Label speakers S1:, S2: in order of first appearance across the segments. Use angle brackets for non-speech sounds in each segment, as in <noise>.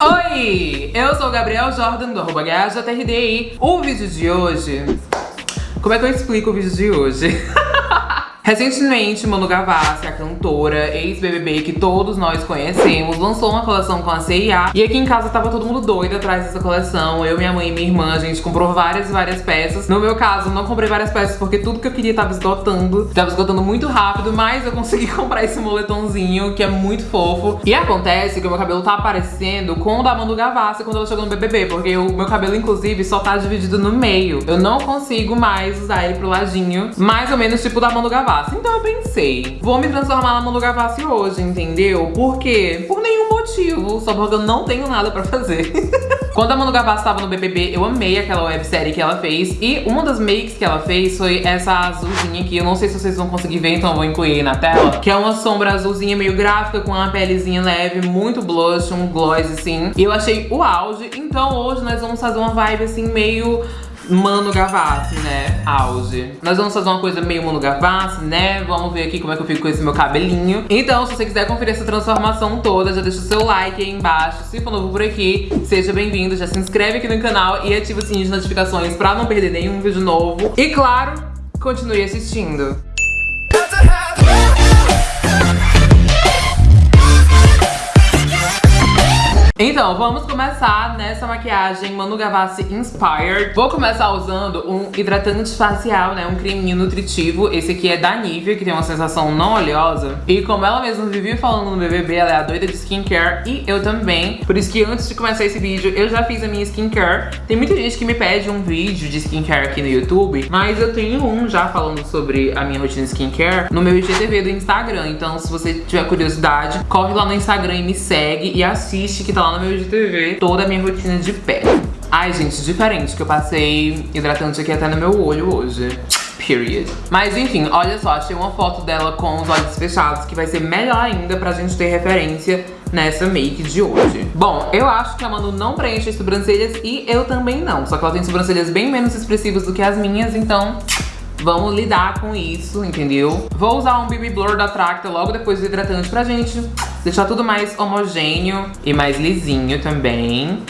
S1: Oi, eu sou o Gabriel Jordan do arroba. O vídeo de hoje... Como é que eu explico o vídeo de hoje? <laughs> Recentemente, Manu Gavassi, a cantora, ex-BBB que todos nós conhecemos, lançou uma coleção com a CIA. E aqui em casa tava todo mundo doido atrás dessa coleção. Eu, minha mãe e minha irmã, a gente comprou várias e várias peças. No meu caso, não comprei várias peças porque tudo que eu queria tava esgotando. Tava esgotando muito rápido, mas eu consegui <laughs> comprar esse moletomzinho, que é muito fofo. E acontece que o meu cabelo tá aparecendo com o da Manu Gavassi quando ela chegou no BBB, porque o meu cabelo, inclusive, só tá dividido no meio. Eu não consigo mais usar ele pro ladinho, mais ou menos tipo da Manu Gavassi. Então eu pensei, vou me transformar na Manu Gavassi hoje, entendeu? Por quê? Por nenhum motivo, só porque eu não tenho nada pra fazer. <laughs> Quando a Manu Gavassi estava no BBB, eu amei aquela websérie que ela fez. E uma das makes que ela fez foi essa azulzinha aqui. Eu não sei se vocês vão conseguir ver, então eu vou incluir na tela. Que é uma sombra azulzinha meio gráfica, com uma pelezinha leve, muito blush, um gloss assim. E eu achei o auge. Então hoje nós vamos fazer uma vibe assim meio Mano Gavassi, né? Auge. Nós vamos fazer uma coisa meio Mano Gavassi, né? Vamos ver aqui como é que eu fico com esse meu cabelinho. Então, se você quiser conferir essa transformação toda, já deixa o seu like aí embaixo. Se for novo por aqui, seja bem-vindo. Já se inscreve aqui no canal e ativa o sininho de notificações pra não perder nenhum vídeo novo. E claro, continue assistindo. Então, vamos começar nessa maquiagem Manu Gavassi Inspired. Vou começar usando um hidratante facial, né? Um creminho nutritivo. Esse aqui é da Nivea, que tem uma sensação não oleosa. E como ela mesma vivia falando no BBB, ela é a doida de skincare e eu também. Por isso que antes de começar esse vídeo, eu já fiz a minha skincare. Tem muita gente que me pede um vídeo de skincare aqui no YouTube, mas eu tenho um já falando sobre a minha rotina skincare no meu IGTV do Instagram. Então, se você tiver curiosidade, corre lá no Instagram e me segue e assiste que tá lá no meu IGTV toda a minha rotina de pele. Ai, gente, diferente, que eu passei hidratante aqui até no meu olho hoje. Period. Mas enfim, olha só, achei uma foto dela com os olhos fechados que vai ser melhor ainda pra gente ter referência nessa make de hoje. Bom, eu acho que a Manu não preenche as sobrancelhas e eu também não. Só que ela tem sobrancelhas bem menos expressivas do que as minhas, então vamos lidar com isso, entendeu? Vou usar um BB Blur da Tracta logo depois do hidratante pra gente Deixar tudo mais homogêneo e mais lisinho também.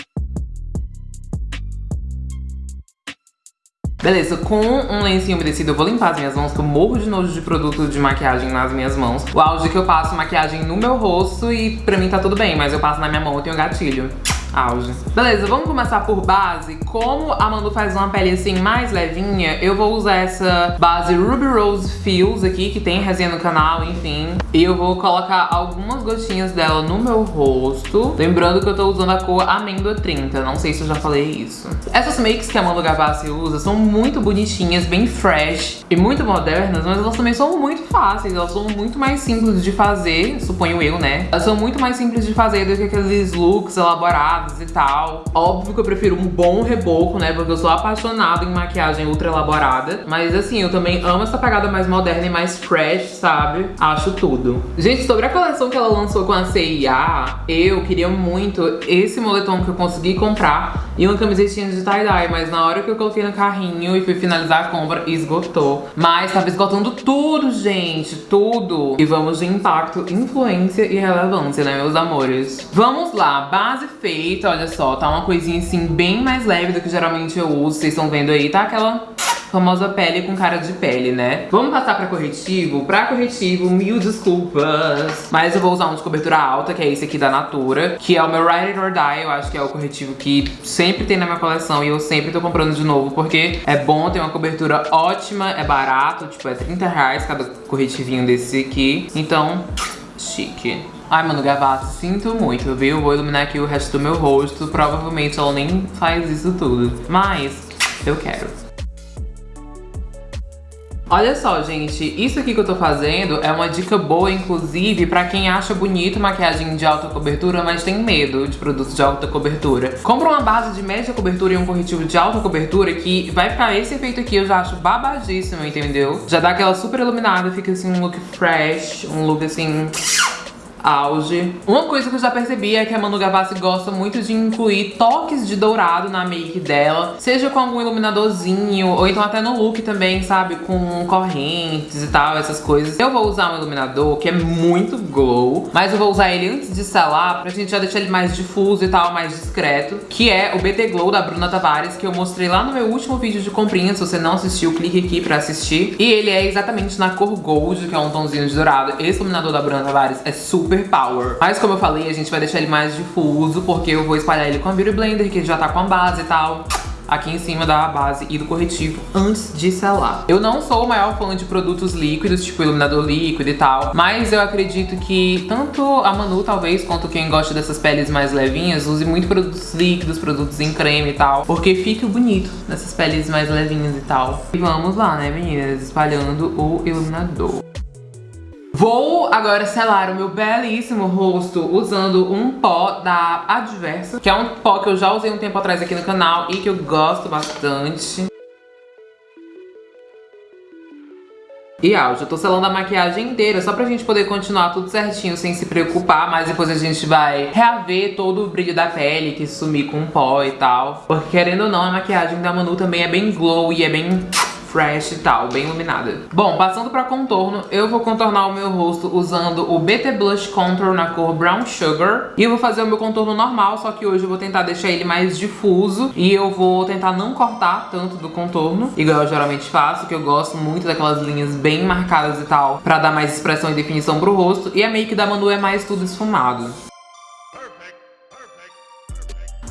S1: Beleza, com um lencinho umedecido eu vou limpar as minhas mãos, que eu morro de nojo de produto de maquiagem nas minhas mãos. O auge que eu passo maquiagem no meu rosto e pra mim tá tudo bem, mas eu passo na minha mão, eu tenho gatilho auge. Beleza, vamos começar por base. Como a Manu faz uma pele assim mais levinha, eu vou usar essa base Ruby Rose Feels aqui, que tem resenha no canal, enfim. E eu vou colocar algumas gotinhas dela no meu rosto. Lembrando que eu tô usando a cor Amêndoa 30, não sei se eu já falei isso. Essas makes que a Manu Gavassi usa são muito bonitinhas, bem fresh e muito modernas, mas elas também são muito fáceis, elas são muito mais simples de fazer, suponho eu, né? Elas são muito mais simples de fazer do que aqueles looks elaborados e tal. Óbvio que eu prefiro um bom reboco, né? Porque eu sou apaixonada em maquiagem ultra elaborada. Mas assim, eu também amo essa pegada mais moderna e mais fresh, sabe? Acho tudo. Gente, sobre a coleção que ela lançou com a CIA, eu queria muito esse moletom que eu consegui comprar e uma camisetinha de tie-dye. Mas na hora que eu coloquei no carrinho e fui finalizar a compra, esgotou. Mas tava esgotando tudo, gente, tudo. E vamos de impacto, influência e relevância, né, meus amores? Vamos lá, base feita olha só, tá uma coisinha assim bem mais leve do que geralmente eu uso, vocês estão vendo aí, tá aquela famosa pele com cara de pele, né? Vamos passar pra corretivo? Pra corretivo, mil desculpas. Mas eu vou usar um de cobertura alta, que é esse aqui da Natura, que é o meu Ride It or Die. Eu acho que é o corretivo que sempre tem na minha coleção e eu sempre tô comprando de novo, porque é bom, tem uma cobertura ótima, é barato, tipo, é 30 reais cada corretivinho desse aqui. Então, chique. Ai, mano, Gavassi, sinto muito, viu? Vou iluminar aqui o resto do meu rosto. Provavelmente ela nem faz isso tudo. Mas eu quero. Olha só, gente, isso aqui que eu tô fazendo é uma dica boa, inclusive, pra quem acha bonito maquiagem de alta cobertura, mas tem medo de produtos de alta cobertura. Compra uma base de média cobertura e um corretivo de alta cobertura que vai ficar esse efeito aqui, eu já acho babadíssimo, entendeu? Já dá aquela super iluminada, fica assim um look fresh, um look assim auge. Uma coisa que eu já percebi é que a Manu Gavassi gosta muito de incluir toques de dourado na make dela, seja com algum iluminadorzinho, ou então até no look também, sabe? Com correntes e tal, essas coisas. Eu vou usar um iluminador que é muito glow, mas eu vou usar ele antes de selar, pra gente já deixar ele mais difuso e tal, mais discreto, que é o BT Glow da Bruna Tavares, que eu mostrei lá no meu último vídeo de comprinha. Se você não assistiu, clique aqui pra assistir. E ele é exatamente na cor Gold, que é um tomzinho de dourado. Esse iluminador da Bruna Tavares é super power. Mas como eu falei, a gente vai deixar ele mais difuso, porque eu vou espalhar ele com a Beauty Blender, que já tá com a base e tal aqui em cima da base e do corretivo antes de selar. Eu não sou o maior fã de produtos líquidos, tipo iluminador líquido e tal, mas eu acredito que tanto a Manu, talvez, quanto quem gosta dessas peles mais levinhas, use muito produtos líquidos, produtos em creme e tal, porque fica bonito nessas peles mais levinhas e tal. E vamos lá, né, meninas, espalhando o iluminador. Vou agora selar o meu belíssimo rosto usando um pó da Adversa, que é um pó que eu já usei um tempo atrás aqui no canal e que eu gosto bastante. E ó, já tô selando a maquiagem inteira, só pra gente poder continuar tudo certinho, sem se preocupar, mas depois a gente vai reaver todo o brilho da pele, que sumir com pó e tal. Porque querendo ou não, a maquiagem da Manu também é bem glow e é bem fresh e tal, bem iluminada. Bom, passando pra contorno, eu vou contornar o meu rosto usando o BT Blush Contour na cor Brown Sugar. E eu vou fazer o meu contorno normal, só que hoje eu vou tentar deixar ele mais difuso. E eu vou tentar não cortar tanto do contorno, igual eu geralmente faço, que eu gosto muito daquelas linhas bem marcadas e tal, pra dar mais expressão e definição pro rosto. E a make da Manu é mais tudo esfumado.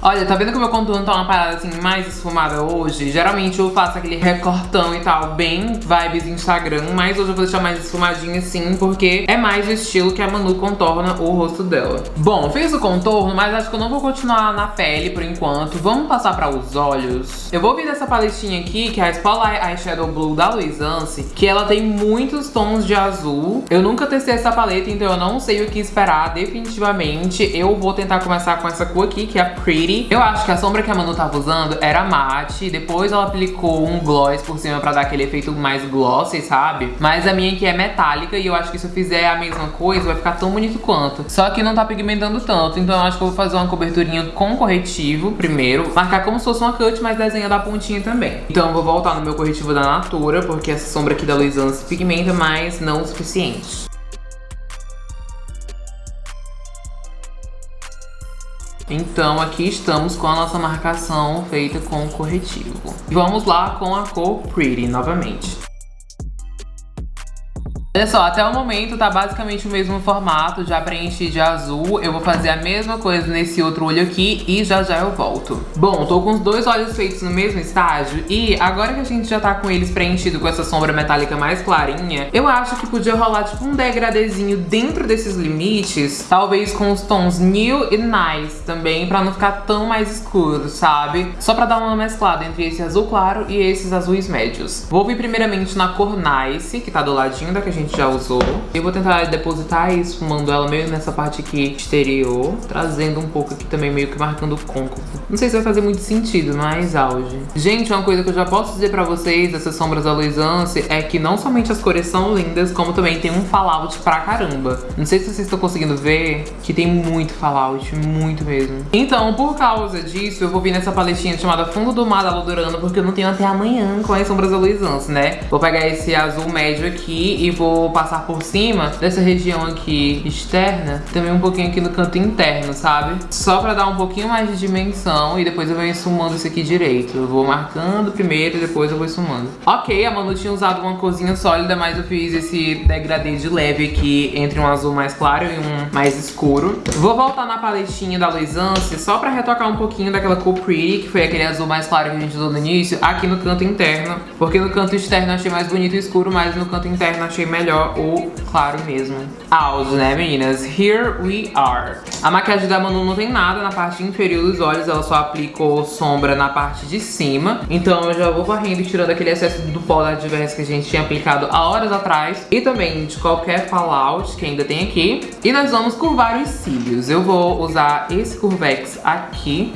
S1: Olha, tá vendo que o meu contorno tá uma parada assim mais esfumada hoje? Geralmente eu faço aquele recortão e tal, bem vibes Instagram, mas hoje eu vou deixar mais esfumadinho assim, porque é mais o estilo que a Manu contorna o rosto dela. Bom, fiz o contorno, mas acho que eu não vou continuar na pele por enquanto. Vamos passar pra os olhos. Eu vou vir dessa paletinha aqui, que é a Spotlight Eyeshadow Blue da Luisance, que ela tem muitos tons de azul. Eu nunca testei essa paleta, então eu não sei o que esperar definitivamente. Eu vou tentar começar com essa cor aqui, que é a Pretty eu acho que a sombra que a Manu tava usando era mate, depois ela aplicou um gloss por cima pra dar aquele efeito mais glossy, sabe? Mas a minha aqui é metálica e eu acho que se eu fizer a mesma coisa vai ficar tão bonito quanto. Só que não tá pigmentando tanto, então eu acho que eu vou fazer uma coberturinha com corretivo primeiro, marcar como se fosse uma cut, mas desenha da pontinha também. Então eu vou voltar no meu corretivo da Natura, porque essa sombra aqui da Luisance pigmenta, mas não o suficiente. Então aqui estamos com a nossa marcação feita com corretivo. Vamos lá com a cor Pretty novamente. Olha só, até o momento tá basicamente o mesmo formato, já preenchi de azul. Eu vou fazer a mesma coisa nesse outro olho aqui e já já eu volto. Bom, tô com os dois olhos feitos no mesmo estágio e agora que a gente já tá com eles preenchidos com essa sombra metálica mais clarinha, eu acho que podia rolar tipo um degradezinho dentro desses limites, talvez com os tons New e Nice também, pra não ficar tão mais escuro, sabe? Só pra dar uma mesclada entre esse azul claro e esses azuis médios. Vou vir primeiramente na cor Nice, que tá do ladinho da que a gente gente já usou. Eu vou tentar depositar esfumando ela meio nessa parte aqui exterior, trazendo um pouco aqui também, meio que marcando o côncavo. Não sei se vai fazer muito sentido, mas auge. Gente, uma coisa que eu já posso dizer pra vocês dessas sombras da Luisance é que não somente as cores são lindas, como também tem um fallout pra caramba. Não sei se vocês estão conseguindo ver que tem muito fallout, muito mesmo. Então, por causa disso, eu vou vir nessa paletinha chamada Fundo do Mar da Lodurana, porque eu não tenho até amanhã com as sombras da Luisance, né? Vou pegar esse azul médio aqui e vou vou passar por cima dessa região aqui externa, também um pouquinho aqui no canto interno, sabe? Só pra dar um pouquinho mais de dimensão e depois eu venho sumando isso aqui direito. Eu vou marcando primeiro e depois eu vou sumando. Ok, a Manu tinha usado uma corzinha sólida, mas eu fiz esse degradê de leve aqui entre um azul mais claro e um mais escuro. Vou voltar na paletinha da Luisance só pra retocar um pouquinho daquela cor Pretty, que foi aquele azul mais claro que a gente usou no início, aqui no canto interno. Porque no canto externo achei mais bonito e escuro, mas no canto interno achei melhor melhor o claro mesmo. Áudio, né, meninas? Here we are. A maquiagem da Manu não tem nada na parte inferior dos olhos, ela só aplicou sombra na parte de cima. Então eu já vou varrendo e tirando aquele excesso do pó da Diverse que a gente tinha aplicado há horas atrás. E também de qualquer fallout que ainda tem aqui. E nós vamos curvar os cílios. Eu vou usar esse Curvex aqui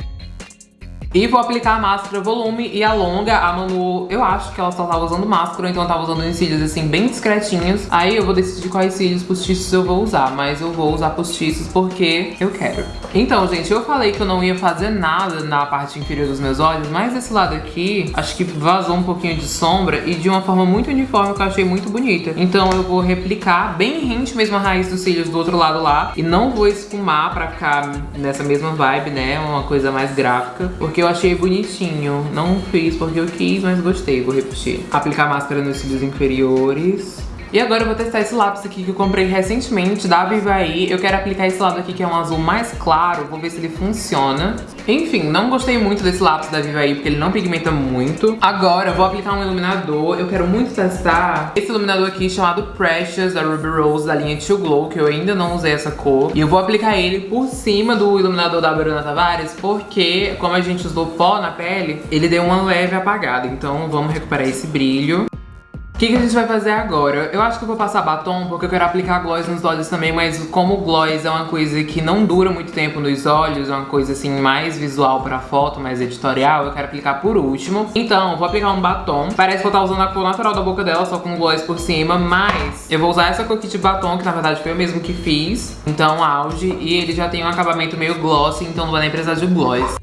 S1: E vou aplicar a máscara volume e a longa. A Manu, eu acho que ela só tava usando máscara, então ela tava usando uns cílios assim bem discretinhos. Aí eu vou decidir quais cílios postiços eu vou usar, mas eu vou usar postiços porque eu quero. Então, gente, eu falei que eu não ia fazer nada na parte inferior dos meus olhos, mas esse lado aqui, acho que vazou um pouquinho de sombra e de uma forma muito uniforme que eu achei muito bonita. Então eu vou replicar bem rente mesmo a raiz dos cílios do outro lado lá e não vou esfumar pra ficar nessa mesma vibe, né, uma coisa mais gráfica, porque eu achei bonitinho. Não fiz porque eu quis, mas gostei, vou repetir. Aplicar máscara nos cílios inferiores. E agora eu vou testar esse lápis aqui que eu comprei recentemente da Vivaí. Eu quero aplicar esse lado aqui que é um azul mais claro, vou ver se ele funciona. Enfim, não gostei muito desse lápis da Vivaí porque ele não pigmenta muito. Agora eu vou aplicar um iluminador. Eu quero muito testar esse iluminador aqui chamado Precious da Ruby Rose da linha Too Glow, que eu ainda não usei essa cor. E eu vou aplicar ele por cima do iluminador da Bruna Tavares porque, como a gente usou pó na pele, ele deu uma leve apagada. Então vamos recuperar esse brilho que, que a gente vai fazer agora? Eu acho que eu vou passar batom porque eu quero aplicar gloss nos olhos também, mas como gloss é uma coisa que não dura muito tempo nos olhos, é uma coisa assim mais visual pra foto, mais editorial, eu quero aplicar por último. Então, vou aplicar um batom. Parece que eu tô usando a cor natural da boca dela, só com gloss por cima, mas eu vou usar essa cor aqui de batom, que na verdade foi eu mesmo que fiz. Então, auge, e ele já tem um acabamento meio glossy, então não vai nem precisar de gloss.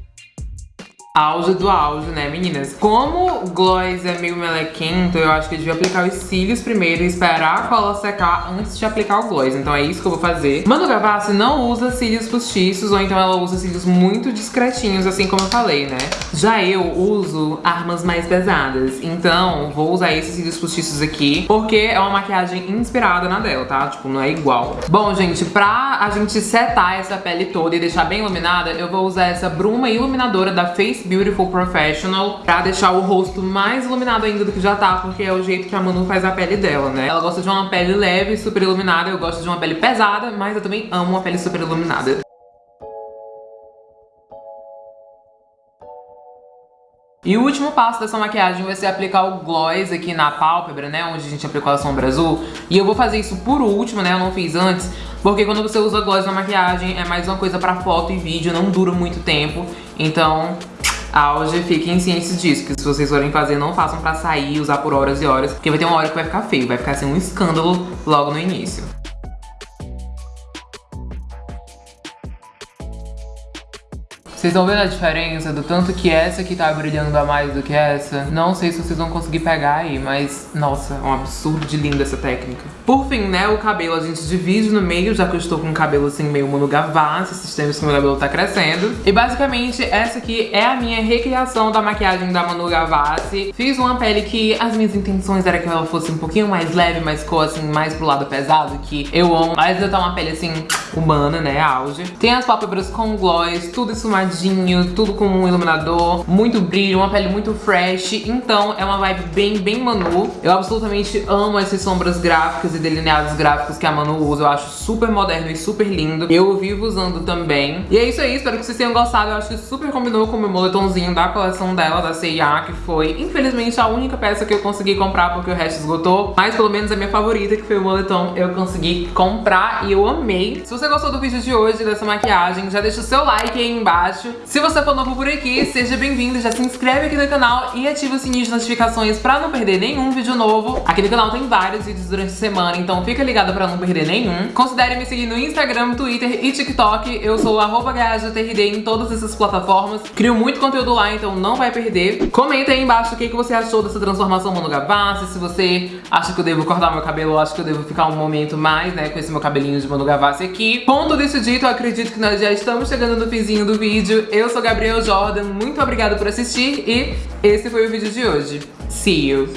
S1: Auge do auge, né, meninas? Como o gloss é meio melequento, eu acho que eu devia aplicar os cílios primeiro e esperar a cola secar antes de aplicar o gloss. Então é isso que eu vou fazer. Manu Gavassi não usa cílios postiços, ou então ela usa cílios muito discretinhos, assim como eu falei, né? Já eu uso armas mais pesadas. Então, vou usar esses cílios postiços aqui, porque é uma maquiagem inspirada na dela, tá? Tipo, não é igual. Bom, gente, pra a gente setar essa pele toda e deixar bem iluminada, eu vou usar essa bruma iluminadora da Face Beautiful Professional pra deixar o rosto mais iluminado ainda do que já tá, porque é o jeito que a Manu faz a pele dela, né? Ela gosta de uma pele leve, super iluminada, eu gosto de uma pele pesada, mas eu também amo uma pele super iluminada. E o último passo dessa maquiagem vai ser aplicar o gloss aqui na pálpebra, né? Onde a gente aplicou a sombra azul. E eu vou fazer isso por último, né? Eu não fiz antes. Porque quando você usa gloss na maquiagem é mais uma coisa pra foto e vídeo, não dura muito tempo. Então, auge, fiquem cientes disso, que se vocês forem fazer, não façam pra sair, usar por horas e horas, porque vai ter uma hora que vai ficar feio, vai ficar assim um escândalo logo no início. Vocês estão vendo a diferença do tanto que essa aqui tá brilhando a mais do que essa? Não sei se vocês vão conseguir pegar aí, mas nossa, é um absurdo de linda essa técnica. Por fim, né, o cabelo a gente divide no meio, já que eu estou com o cabelo assim meio Manu Gavassi, esses tempos que meu cabelo tá crescendo. E basicamente essa aqui é a minha recriação da maquiagem da Manu Gavassi. Fiz uma pele que as minhas intenções era que ela fosse um pouquinho mais leve, mas ficou assim mais pro lado pesado, que eu amo. Mas ainda tá uma pele assim humana, né, auge. Tem as pálpebras com gloss, tudo esfumadinho tudo com um iluminador, muito brilho, uma pele muito fresh. Então é uma vibe bem, bem Manu. Eu absolutamente amo essas sombras gráficas e delineados gráficos que a Manu usa. Eu acho super moderno e super lindo. Eu vivo usando também. E é isso aí, espero que vocês tenham gostado. Eu acho que super combinou com o meu moletomzinho da coleção dela, da C&A, que foi, infelizmente, a única peça que eu consegui comprar porque o resto esgotou. Mas pelo menos a minha favorita, que foi o moletom, eu consegui comprar e eu amei. Se você gostou do vídeo de hoje, dessa maquiagem, já deixa o seu like aí embaixo embaixo. Se você for novo por aqui, seja bem-vindo, já se inscreve aqui no canal e ativa o sininho de notificações pra não perder nenhum vídeo novo. Aqui no canal tem vários vídeos durante a semana, então fica ligado pra não perder nenhum. Considere me seguir no Instagram, Twitter e TikTok. Eu sou arroba em todas essas plataformas. Crio muito conteúdo lá, então não vai perder. Comenta aí embaixo o que, você achou dessa transformação Manu Gavassi, se você acha que eu devo cortar meu cabelo ou acha que eu devo ficar um momento mais, né, com esse meu cabelinho de Manu Gavassi aqui. Ponto desse dito, eu acredito que nós já estamos chegando no finzinho do vídeo vídeo. Eu sou Gabriel Jordan, muito obrigada por assistir e esse foi o vídeo de hoje. See you!